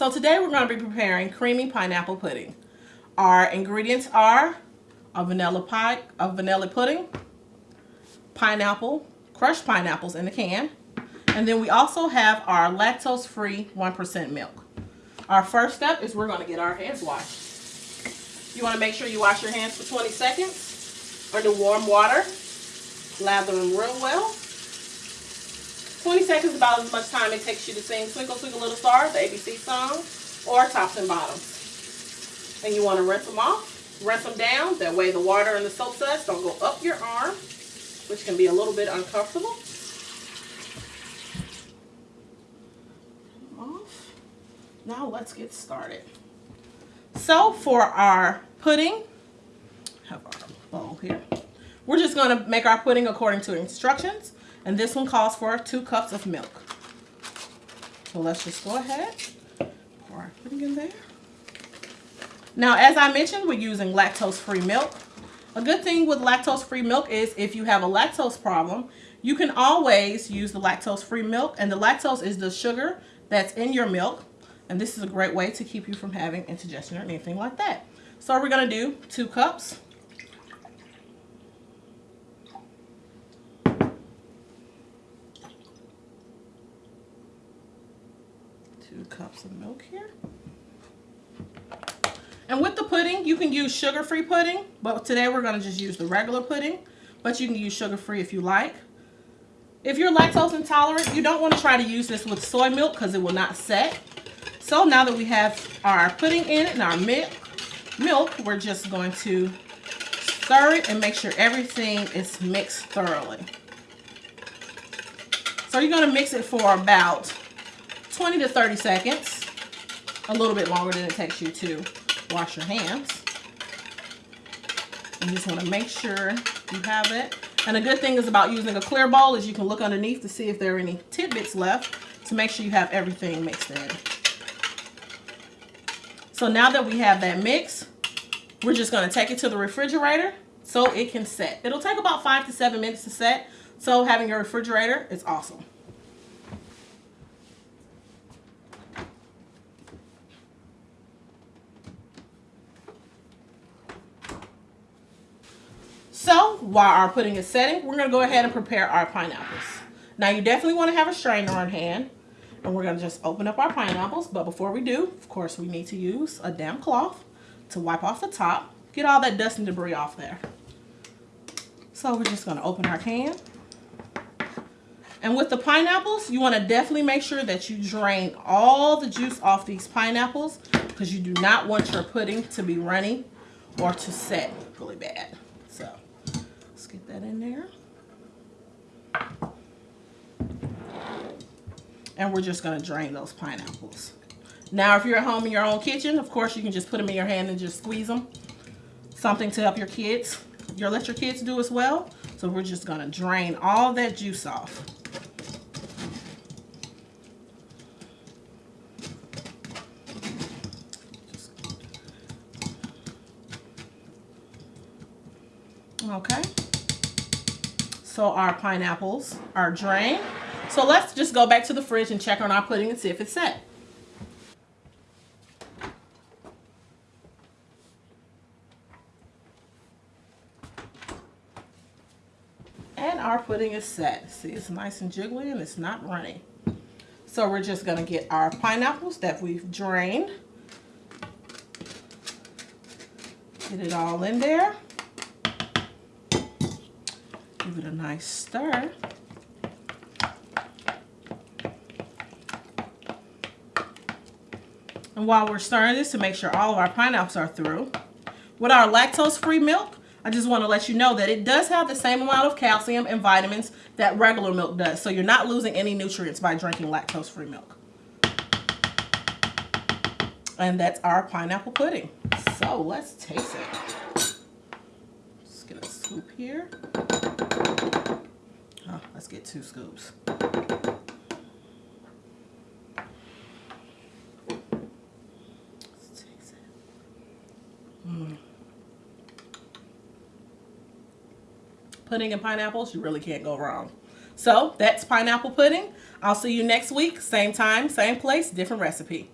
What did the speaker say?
So today we're going to be preparing creamy pineapple pudding. Our ingredients are a vanilla pie, a vanilla pudding, pineapple, crushed pineapples in the can, and then we also have our lactose-free 1% milk. Our first step is we're going to get our hands washed. You want to make sure you wash your hands for 20 seconds under warm water. Lather them real well. 20 seconds about as much time it takes you to sing Twinkle Twinkle Little Star, the ABC song, or Tops and Bottoms. And you want to rinse them off, rinse them down. That way the water and the soap suds don't go up your arm, which can be a little bit uncomfortable. Off. Now let's get started. So for our pudding, have our bowl here. We're just going to make our pudding according to instructions. And this one calls for two cups of milk. So let's just go ahead, pour our pudding in there. Now, as I mentioned, we're using lactose-free milk. A good thing with lactose-free milk is if you have a lactose problem, you can always use the lactose-free milk. And the lactose is the sugar that's in your milk. And this is a great way to keep you from having indigestion or anything like that. So we're going to do two cups two cups of milk here. And with the pudding, you can use sugar-free pudding, but today we're going to just use the regular pudding, but you can use sugar-free if you like. If you're lactose intolerant, you don't want to try to use this with soy milk because it will not set. So now that we have our pudding in it and our milk, milk, we're just going to stir it and make sure everything is mixed thoroughly. So you're going to mix it for about 20 to 30 seconds. A little bit longer than it takes you to wash your hands. You just want to make sure you have it. And a good thing is about using a clear bowl is you can look underneath to see if there are any tidbits left to make sure you have everything mixed in. So now that we have that mix, we're just going to take it to the refrigerator so it can set. It'll take about five to seven minutes to set. So having your refrigerator is awesome. So while our pudding is setting, we're going to go ahead and prepare our pineapples. Now you definitely want to have a strainer on hand. And we're going to just open up our pineapples. But before we do, of course, we need to use a damp cloth to wipe off the top. Get all that dust and debris off there. So we're just going to open our can. And with the pineapples, you want to definitely make sure that you drain all the juice off these pineapples because you do not want your pudding to be runny or to set really bad that in there. And we're just going to drain those pineapples. Now, if you're at home in your own kitchen, of course, you can just put them in your hand and just squeeze them. Something to help your kids. You'll let your kids do as well. So we're just going to drain all that juice off. Okay. So our pineapples are drained. So let's just go back to the fridge and check on our pudding and see if it's set. And our pudding is set. See, it's nice and jiggly and it's not runny. So we're just gonna get our pineapples that we've drained. Get it all in there. Give it a nice stir. And while we're stirring this to make sure all of our pineapples are through, with our lactose-free milk, I just want to let you know that it does have the same amount of calcium and vitamins that regular milk does. So you're not losing any nutrients by drinking lactose-free milk. And that's our pineapple pudding. So let's taste it. Scoop here. Oh, let's get two scoops. Mm. Pudding and pineapples, you really can't go wrong. So that's pineapple pudding. I'll see you next week. Same time, same place, different recipe.